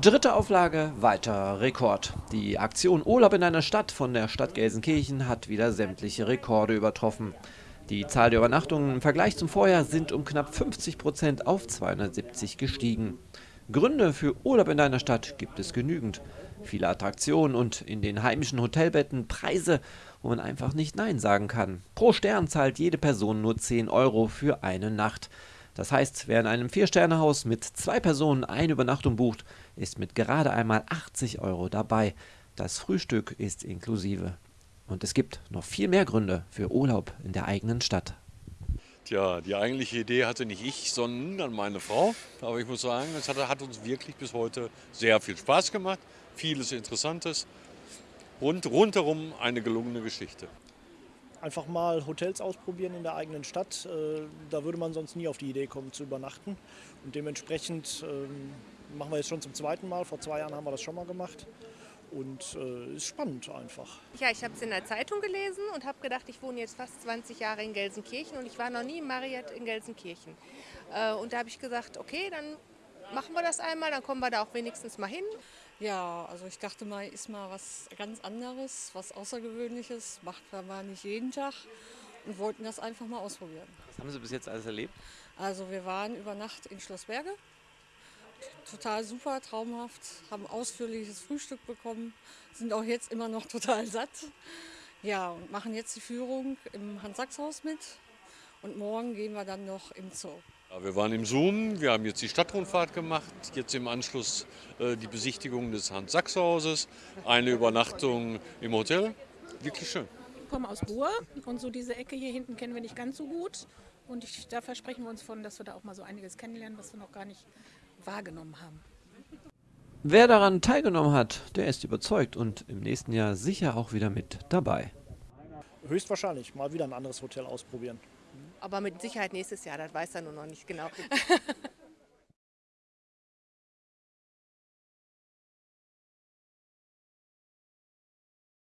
Dritte Auflage, weiter Rekord. Die Aktion Urlaub in einer Stadt von der Stadt Gelsenkirchen hat wieder sämtliche Rekorde übertroffen. Die Zahl der Übernachtungen im Vergleich zum Vorjahr sind um knapp 50 Prozent auf 270 gestiegen. Gründe für Urlaub in einer Stadt gibt es genügend. Viele Attraktionen und in den heimischen Hotelbetten Preise, wo man einfach nicht Nein sagen kann. Pro Stern zahlt jede Person nur 10 Euro für eine Nacht. Das heißt, wer in einem Vier-Sterne-Haus mit zwei Personen eine Übernachtung bucht, ist mit gerade einmal 80 Euro dabei. Das Frühstück ist inklusive. Und es gibt noch viel mehr Gründe für Urlaub in der eigenen Stadt. Tja, die eigentliche Idee hatte nicht ich, sondern meine Frau. Aber ich muss sagen, es hat, hat uns wirklich bis heute sehr viel Spaß gemacht. Vieles Interessantes und rundherum eine gelungene Geschichte einfach mal Hotels ausprobieren in der eigenen Stadt. Äh, da würde man sonst nie auf die Idee kommen zu übernachten. Und dementsprechend ähm, machen wir jetzt schon zum zweiten Mal. Vor zwei Jahren haben wir das schon mal gemacht. Und äh, ist spannend einfach. Ja, ich habe es in der Zeitung gelesen und habe gedacht, ich wohne jetzt fast 20 Jahre in Gelsenkirchen und ich war noch nie im Marriott in Gelsenkirchen. Äh, und da habe ich gesagt, okay, dann machen wir das einmal, dann kommen wir da auch wenigstens mal hin. Ja, also ich dachte mal, ist mal was ganz anderes, was Außergewöhnliches, macht man mal nicht jeden Tag und wollten das einfach mal ausprobieren. Was haben Sie bis jetzt alles erlebt? Also wir waren über Nacht in Schloss Berge, total super, traumhaft, haben ausführliches Frühstück bekommen, sind auch jetzt immer noch total satt. Ja, und machen jetzt die Führung im Hans-Sachs-Haus mit und morgen gehen wir dann noch im Zoo. Wir waren im Zoom, wir haben jetzt die Stadtrundfahrt gemacht, jetzt im Anschluss äh, die Besichtigung des Hans-Sachs-Hauses, eine Übernachtung im Hotel. Wirklich schön. Ich komme aus Ruhr und so diese Ecke hier hinten kennen wir nicht ganz so gut. Und ich, da versprechen wir uns von, dass wir da auch mal so einiges kennenlernen, was wir noch gar nicht wahrgenommen haben. Wer daran teilgenommen hat, der ist überzeugt und im nächsten Jahr sicher auch wieder mit dabei. Höchstwahrscheinlich mal wieder ein anderes Hotel ausprobieren. Aber mit Sicherheit nächstes Jahr, das weiß er nur noch nicht genau.